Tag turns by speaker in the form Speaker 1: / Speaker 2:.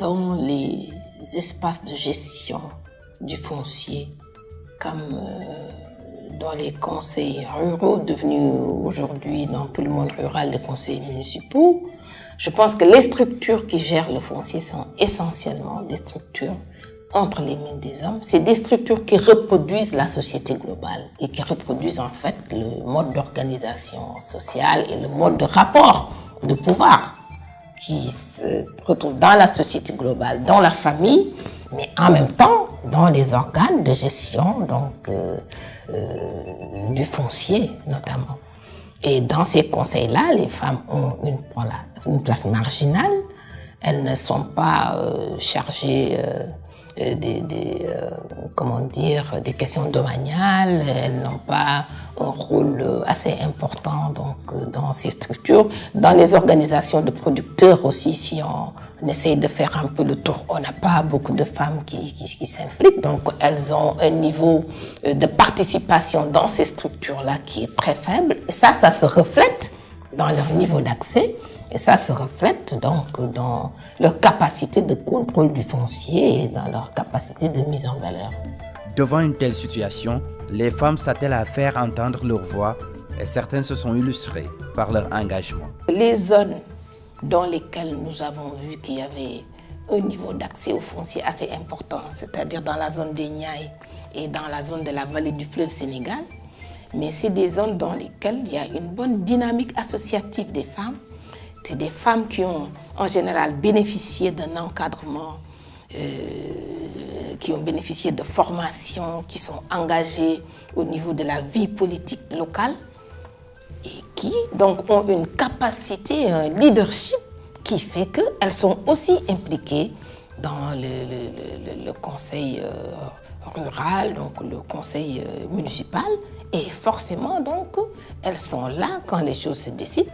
Speaker 1: Dans les espaces de gestion du foncier, comme euh, dans les conseils ruraux devenus aujourd'hui dans tout le monde rural les conseils municipaux, je pense que les structures qui gèrent le foncier sont essentiellement des structures entre les mains des hommes. C'est des structures qui reproduisent la société globale et qui reproduisent en fait le mode d'organisation sociale et le mode de rapport de pouvoir qui se retrouve dans la société globale, dans la famille, mais en même temps dans les organes de gestion donc, euh, euh, du foncier notamment. Et dans ces conseils-là, les femmes ont une, place marginale. Elles ne sont pas euh, chargées des questions domaniales. Elles n'ont pas un rôle assez important donc, dans ces structures. Dans les organisations de producteurs aussi, si on, on essaye de faire un peu le tour, on n'a pas beaucoup de femmes qui, qui, s'impliquent. Donc, elles ont un niveau de participation dans ces structures-là qui est très faible. Et ça, ça se reflète dans leur niveau d'accès. Et ça se reflète donc dans leur capacité de contrôle du foncier et dans leur capacité de mise en valeur.
Speaker 2: Devant une telle situation, les femmes s'attellent à faire entendre leur voix et certaines se sont illustrées par leur engagement.
Speaker 1: Les zones dans lesquelles nous avons vu qu'il y avait un niveau d'accès au foncier assez important, c'est-à-dire dans la zone des Niayes et dans la zone de la vallée du fleuve Sénégal, mais c'est des zones dans lesquelles il y a une bonne dynamique associative des femmes c'est des femmes qui ont en général bénéficié d'un encadrement, euh, qui ont bénéficié de formation, qui sont engagées au niveau de la vie politique locale et qui donc ont une capacité, un leadership qui fait qu'elles sont aussi impliquées dans le conseil euh, rural, donc le conseil euh, municipal et forcément donc elles sont là quand les choses se décident.